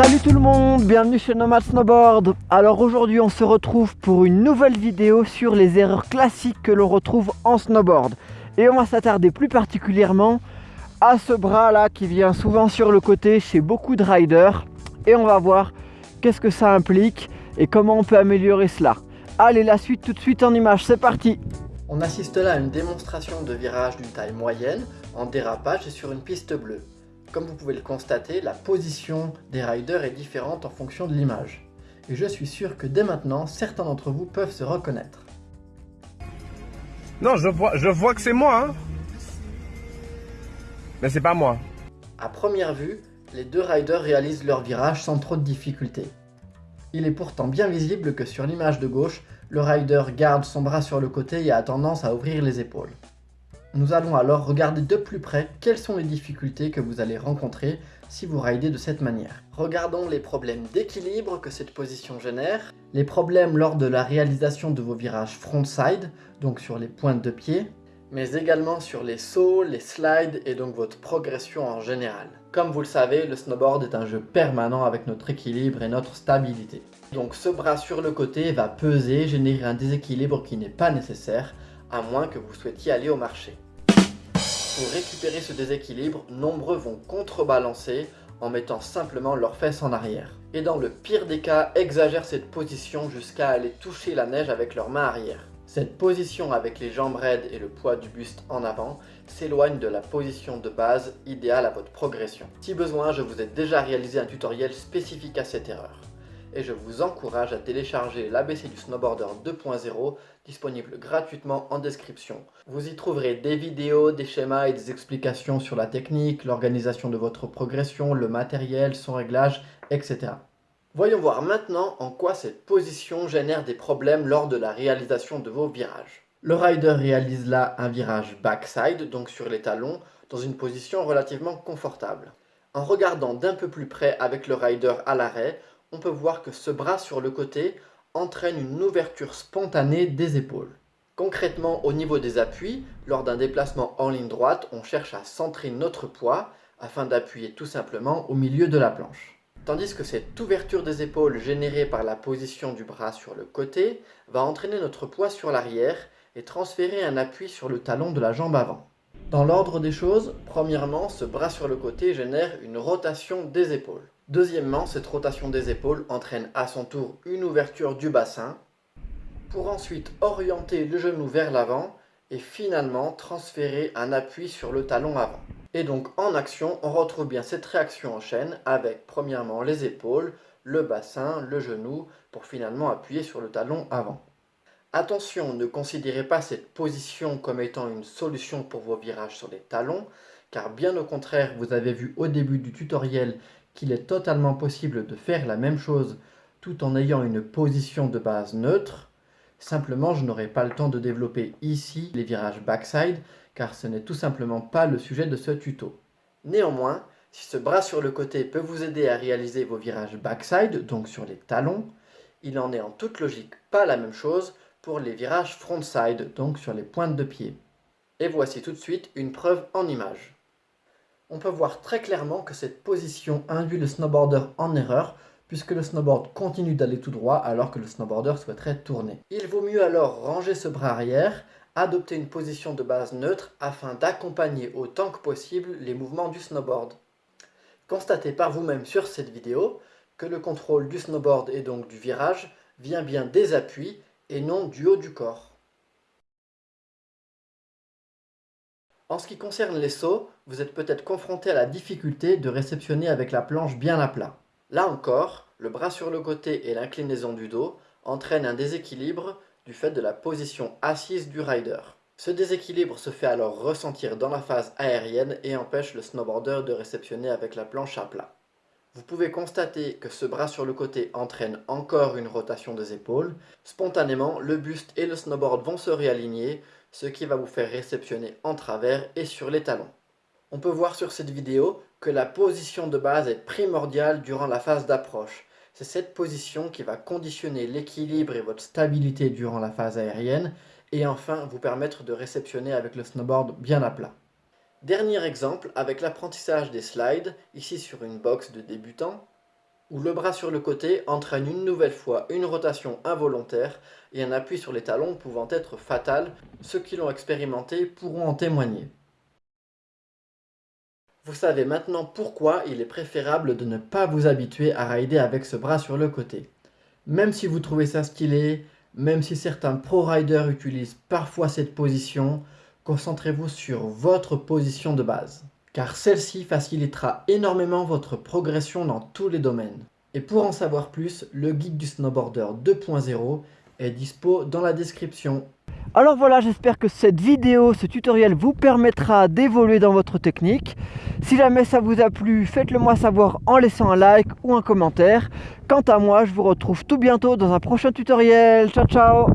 Salut tout le monde, bienvenue chez Nomad Snowboard. Alors aujourd'hui on se retrouve pour une nouvelle vidéo sur les erreurs classiques que l'on retrouve en snowboard. Et on va s'attarder plus particulièrement à ce bras là qui vient souvent sur le côté chez beaucoup de riders. Et on va voir qu'est-ce que ça implique et comment on peut améliorer cela. Allez la suite tout de suite en image, c'est parti. On assiste là à une démonstration de virage d'une taille moyenne en dérapage sur une piste bleue comme vous pouvez le constater, la position des riders est différente en fonction de l'image. Et je suis sûr que dès maintenant, certains d'entre vous peuvent se reconnaître. Non, je vois, je vois que c'est moi, hein. Mais c'est pas moi. À première vue, les deux riders réalisent leur virage sans trop de difficultés. Il est pourtant bien visible que sur l'image de gauche, le rider garde son bras sur le côté et a tendance à ouvrir les épaules. Nous allons alors regarder de plus près quelles sont les difficultés que vous allez rencontrer si vous ridez de cette manière. Regardons les problèmes d'équilibre que cette position génère, les problèmes lors de la réalisation de vos virages frontside, donc sur les pointes de pied, mais également sur les sauts, les slides et donc votre progression en général. Comme vous le savez, le snowboard est un jeu permanent avec notre équilibre et notre stabilité. Donc ce bras sur le côté va peser, générer un déséquilibre qui n'est pas nécessaire, à moins que vous souhaitiez aller au marché. Pour récupérer ce déséquilibre, nombreux vont contrebalancer en mettant simplement leurs fesses en arrière. Et dans le pire des cas, exagèrent cette position jusqu'à aller toucher la neige avec leurs mains arrière. Cette position avec les jambes raides et le poids du buste en avant s'éloigne de la position de base idéale à votre progression. Si besoin, je vous ai déjà réalisé un tutoriel spécifique à cette erreur et je vous encourage à télécharger l'ABC du Snowboarder 2.0 disponible gratuitement en description. Vous y trouverez des vidéos, des schémas et des explications sur la technique, l'organisation de votre progression, le matériel, son réglage, etc. Voyons voir maintenant en quoi cette position génère des problèmes lors de la réalisation de vos virages. Le rider réalise là un virage backside, donc sur les talons, dans une position relativement confortable. En regardant d'un peu plus près avec le rider à l'arrêt, on peut voir que ce bras sur le côté entraîne une ouverture spontanée des épaules. Concrètement, au niveau des appuis, lors d'un déplacement en ligne droite, on cherche à centrer notre poids afin d'appuyer tout simplement au milieu de la planche. Tandis que cette ouverture des épaules générée par la position du bras sur le côté va entraîner notre poids sur l'arrière et transférer un appui sur le talon de la jambe avant. Dans l'ordre des choses, premièrement, ce bras sur le côté génère une rotation des épaules. Deuxièmement, cette rotation des épaules entraîne à son tour une ouverture du bassin pour ensuite orienter le genou vers l'avant et finalement transférer un appui sur le talon avant. Et donc en action, on retrouve bien cette réaction en chaîne avec premièrement les épaules, le bassin, le genou pour finalement appuyer sur le talon avant. Attention, ne considérez pas cette position comme étant une solution pour vos virages sur les talons, car bien au contraire, vous avez vu au début du tutoriel qu'il est totalement possible de faire la même chose tout en ayant une position de base neutre. Simplement, je n'aurai pas le temps de développer ici les virages backside, car ce n'est tout simplement pas le sujet de ce tuto. Néanmoins, si ce bras sur le côté peut vous aider à réaliser vos virages backside, donc sur les talons, il en est en toute logique pas la même chose pour les virages frontside, donc sur les pointes de pied. Et voici tout de suite une preuve en image on peut voir très clairement que cette position induit le snowboarder en erreur puisque le snowboard continue d'aller tout droit alors que le snowboarder souhaiterait tourner. Il vaut mieux alors ranger ce bras arrière, adopter une position de base neutre afin d'accompagner autant que possible les mouvements du snowboard. Constatez par vous-même sur cette vidéo que le contrôle du snowboard et donc du virage vient bien des appuis et non du haut du corps. En ce qui concerne les sauts, vous êtes peut-être confronté à la difficulté de réceptionner avec la planche bien à plat. Là encore, le bras sur le côté et l'inclinaison du dos entraînent un déséquilibre du fait de la position assise du rider. Ce déséquilibre se fait alors ressentir dans la phase aérienne et empêche le snowboarder de réceptionner avec la planche à plat. Vous pouvez constater que ce bras sur le côté entraîne encore une rotation des épaules. Spontanément, le buste et le snowboard vont se réaligner, ce qui va vous faire réceptionner en travers et sur les talons. On peut voir sur cette vidéo que la position de base est primordiale durant la phase d'approche. C'est cette position qui va conditionner l'équilibre et votre stabilité durant la phase aérienne et enfin vous permettre de réceptionner avec le snowboard bien à plat. Dernier exemple avec l'apprentissage des slides, ici sur une box de débutant. où le bras sur le côté entraîne une nouvelle fois une rotation involontaire et un appui sur les talons pouvant être fatal, ceux qui l'ont expérimenté pourront en témoigner. Vous savez maintenant pourquoi il est préférable de ne pas vous habituer à rider avec ce bras sur le côté. Même si vous trouvez ça stylé, même si certains pro-riders utilisent parfois cette position, concentrez-vous sur votre position de base car celle-ci facilitera énormément votre progression dans tous les domaines. Et pour en savoir plus, le guide du snowboarder 2.0 est dispo dans la description. Alors voilà, j'espère que cette vidéo, ce tutoriel vous permettra d'évoluer dans votre technique. Si jamais ça vous a plu, faites-le moi savoir en laissant un like ou un commentaire. Quant à moi, je vous retrouve tout bientôt dans un prochain tutoriel. Ciao ciao